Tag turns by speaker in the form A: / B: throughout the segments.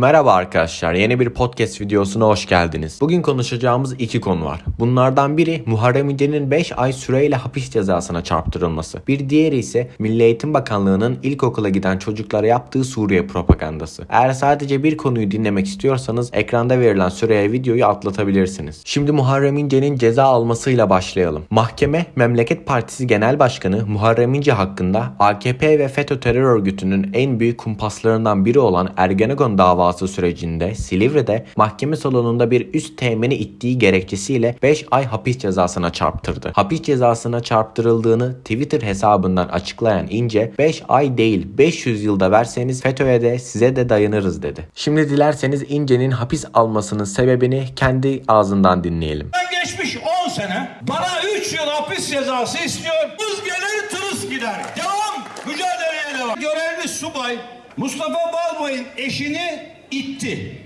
A: Merhaba arkadaşlar, yeni bir podcast videosuna hoş geldiniz. Bugün konuşacağımız iki konu var. Bunlardan biri Muharrem İnce'nin 5 ay süreyle hapis cezasına çarptırılması. Bir diğeri ise Milli Eğitim Bakanlığı'nın ilkokula giden çocuklara yaptığı Suriye propagandası. Eğer sadece bir konuyu dinlemek istiyorsanız ekranda verilen süreye videoyu atlatabilirsiniz. Şimdi Muharrem İnce'nin ceza almasıyla başlayalım. Mahkeme, Memleket Partisi Genel Başkanı Muharrem İnce hakkında AKP ve FETÖ terör örgütünün en büyük kumpaslarından biri olan Ergenekon davası sürecinde Silivri'de mahkeme salonunda bir üst temeni ittiği gerekçesiyle 5 ay hapis cezasına çarptırdı. Hapis cezasına çarptırıldığını Twitter hesabından açıklayan İnce 5 ay değil 500 yılda verseniz FETÖ'ye de size de dayanırız dedi. Şimdi dilerseniz İnce'nin hapis almasının sebebini kendi ağzından dinleyelim.
B: Ben geçmiş 10 sene bana 3 yıl hapis cezası istiyor. Hız gelir tırıs gider. Devam. Mücadeleye devam. Görevli subay Mustafa Balbay'ın eşini itti.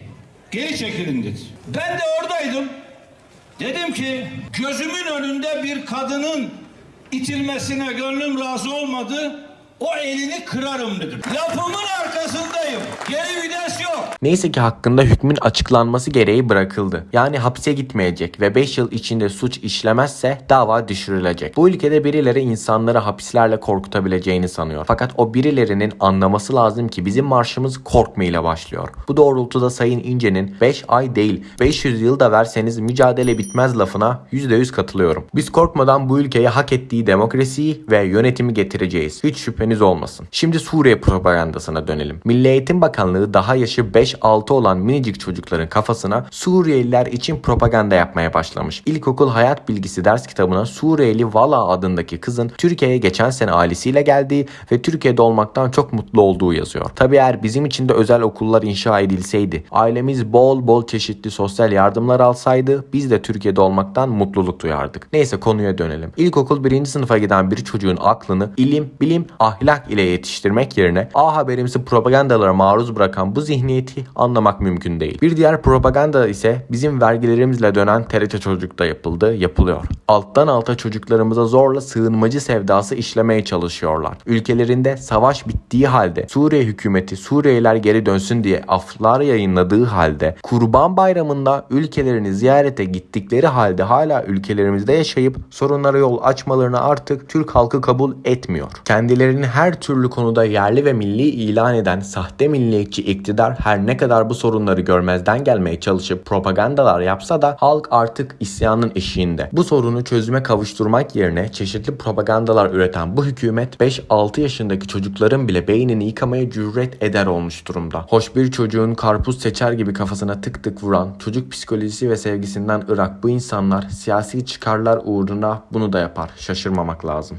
B: Geri çekilin dedi. Ben de oradaydım. Dedim ki gözümün önünde bir kadının itilmesine gönlüm razı olmadı. O elini kırarım dedim. Lafımın arkasındayım. Geri vites yok.
A: Neyse ki hakkında hükmün açıklanması gereği bırakıldı. Yani hapse gitmeyecek ve 5 yıl içinde suç işlemezse dava düşürülecek. Bu ülkede birileri insanları hapislerle korkutabileceğini sanıyor. Fakat o birilerinin anlaması lazım ki bizim marşımız korkma ile başlıyor. Bu doğrultuda Sayın İnce'nin 5 ay değil 500 yıl da verseniz mücadele bitmez lafına %100 katılıyorum. Biz korkmadan bu ülkeye hak ettiği demokrasiyi ve yönetimi getireceğiz. Hiç şüpheniz olmasın. Şimdi Suriye propagandasına dönelim. Milli Eğitim Bakanlığı daha yaşı 5-6 olan minicik çocukların kafasına Suriyeliler için propaganda yapmaya başlamış. İlkokul hayat bilgisi ders kitabına Suriyeli Vala adındaki kızın Türkiye'ye geçen sene ailesiyle geldiği ve Türkiye'de olmaktan çok mutlu olduğu yazıyor. Tabi eğer bizim için de özel okullar inşa edilseydi, ailemiz bol bol çeşitli sosyal yardımlar alsaydı biz de Türkiye'de olmaktan mutluluk duyardık. Neyse konuya dönelim. İlkokul birinci sınıfa giden bir çocuğun aklını ilim, bilim, ahlak ile yetiştirmek yerine A Haberimsi propagandalara maruz bırakan bu zihniyeti anlamak mümkün değil. Bir diğer propaganda ise bizim vergilerimizle dönen TRT Çocuk'ta yapıldı, yapılıyor. Alttan alta çocuklarımıza zorla sığınmacı sevdası işlemeye çalışıyorlar. Ülkelerinde savaş bittiği halde Suriye hükümeti Suriyeliler geri dönsün diye aflar yayınladığı halde Kurban Bayramı'nda ülkelerini ziyarete gittikleri halde hala ülkelerimizde yaşayıp sorunlara yol açmalarını artık Türk halkı kabul etmiyor. Kendilerini her türlü konuda yerli ve milli ilan eden sahte milliyetçi iktidar her ne kadar bu sorunları görmezden gelmeye çalışıp propagandalar yapsa da halk artık isyanın eşiğinde. Bu sorunu çözüme kavuşturmak yerine çeşitli propagandalar üreten bu hükümet 5-6 yaşındaki çocukların bile beynini yıkamaya cüret eder olmuş durumda. Hoş bir çocuğun karpuz seçer gibi kafasına tık tık vuran çocuk psikolojisi ve sevgisinden ırak bu insanlar siyasi çıkarlar uğruna bunu da yapar. Şaşırmamak lazım.